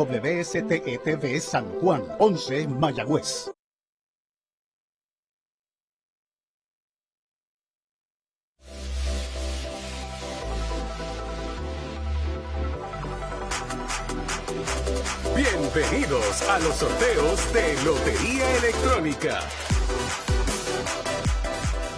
WSTETV San Juan, 11 Mayagüez. Bienvenidos a los sorteos de Lotería Electrónica.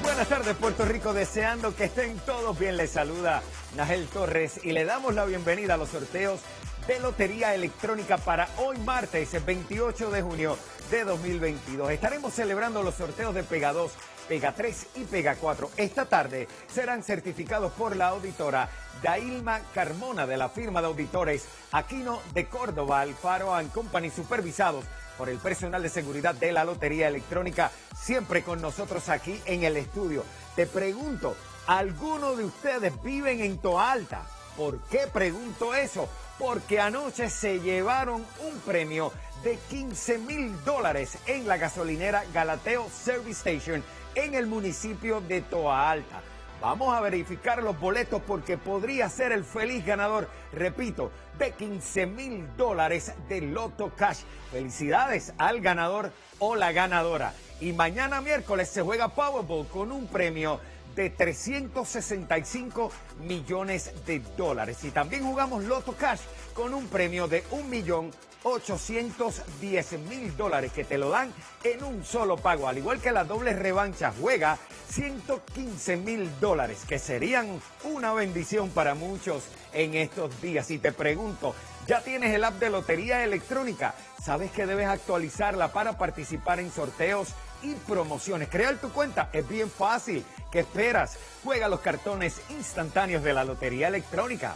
Buenas tardes Puerto Rico, deseando que estén todos bien. Les saluda Nagel Torres y le damos la bienvenida a los sorteos de Lotería Electrónica para hoy martes 28 de junio de 2022. Estaremos celebrando los sorteos de Pega 2, Pega 3 y Pega 4. Esta tarde serán certificados por la auditora Dailma Carmona de la firma de auditores Aquino de Córdoba, Alfaro Company, supervisados por el personal de seguridad de la Lotería Electrónica, siempre con nosotros aquí en el estudio. Te pregunto, ¿alguno de ustedes viven en Toalta? ¿Por qué pregunto eso? Porque anoche se llevaron un premio de 15 mil dólares en la gasolinera Galateo Service Station en el municipio de Toa Alta. Vamos a verificar los boletos porque podría ser el feliz ganador, repito, de 15 mil dólares de Loto Cash. Felicidades al ganador o la ganadora. Y mañana miércoles se juega Powerball con un premio de 365 millones de dólares. Y también jugamos Loto Cash con un premio de un millón 810 mil dólares que te lo dan en un solo pago. Al igual que la doble revancha, juega 115 mil dólares, que serían una bendición para muchos en estos días. Y te pregunto, ¿ya tienes el app de Lotería Electrónica? ¿Sabes que debes actualizarla para participar en sorteos y promociones? Crear tu cuenta es bien fácil. ¿Qué esperas? Juega los cartones instantáneos de la Lotería Electrónica.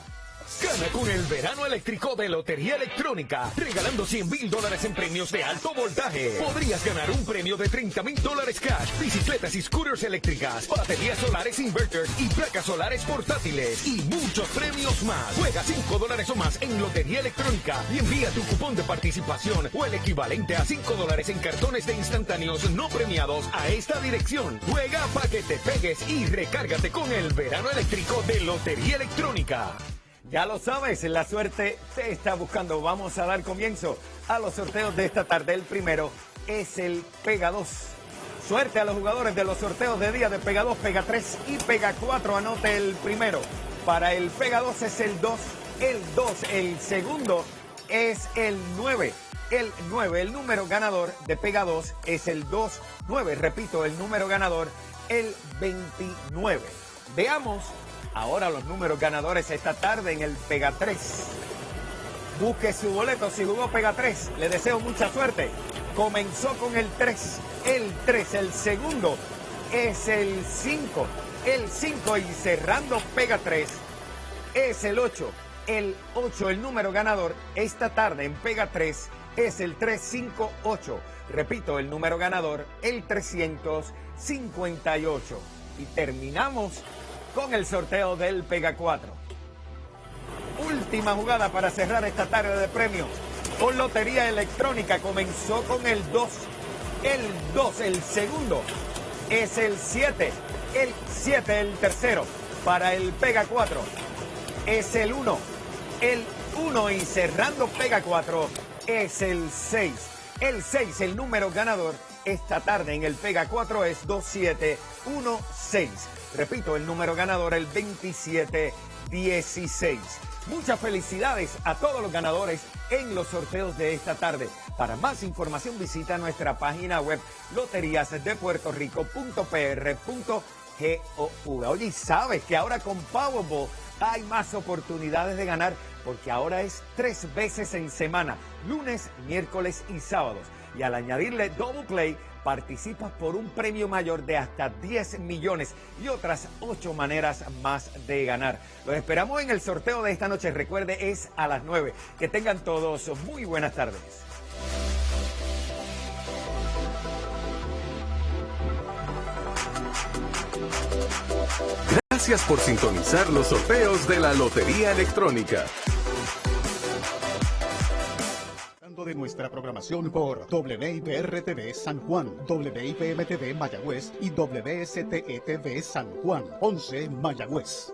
Gana con el verano eléctrico de Lotería Electrónica, regalando 100 mil dólares en premios de alto voltaje. Podrías ganar un premio de 30 mil dólares cash, bicicletas y scooters eléctricas, baterías solares inverters y placas solares portátiles y muchos premios más. Juega 5 dólares o más en Lotería Electrónica y envía tu cupón de participación o el equivalente a 5 dólares en cartones de instantáneos no premiados a esta dirección. Juega para que te pegues y recárgate con el verano eléctrico de Lotería Electrónica. Ya lo sabes, la suerte te está buscando. Vamos a dar comienzo a los sorteos de esta tarde. El primero es el Pega 2. Suerte a los jugadores de los sorteos de día de Pega 2, Pega 3 y Pega 4. Anote el primero. Para el Pega 2 es el 2, el 2. El segundo es el 9. El 9, el número ganador de Pega 2 es el 2, 9. Repito, el número ganador, el 29. Veamos Ahora los números ganadores esta tarde en el Pega 3. Busque su boleto si jugó Pega 3. Le deseo mucha suerte. Comenzó con el 3. El 3, el segundo es el 5. El 5 y cerrando Pega 3 es el 8. El 8, el número ganador esta tarde en Pega 3 es el 358. Repito, el número ganador, el 358. Y terminamos con el sorteo del Pega 4. Última jugada para cerrar esta tarde de premios. Con Lotería Electrónica comenzó con el 2. El 2, el segundo. Es el 7. El 7, el tercero. Para el Pega 4. Es el 1. El 1 y cerrando Pega 4 es el 6. El 6, el número ganador esta tarde en el Pega 4 es 2716. Repito, el número ganador, el 2716. Muchas felicidades a todos los ganadores en los sorteos de esta tarde. Para más información visita nuestra página web loteriasdepuertorico.pr.gov. Oye, ¿sabes que ahora con Powerball hay más oportunidades de ganar? Porque ahora es tres veces en semana, lunes, miércoles y sábados. Y al añadirle Double Play, participas por un premio mayor de hasta 10 millones y otras 8 maneras más de ganar. Los esperamos en el sorteo de esta noche. Recuerde, es a las 9. Que tengan todos muy buenas tardes. Gracias por sintonizar los sorteos de la Lotería Electrónica. De nuestra programación por WIPR-TV San Juan, WIPM-TV Mayagüez y WSTE-TV San Juan, 11 Mayagüez.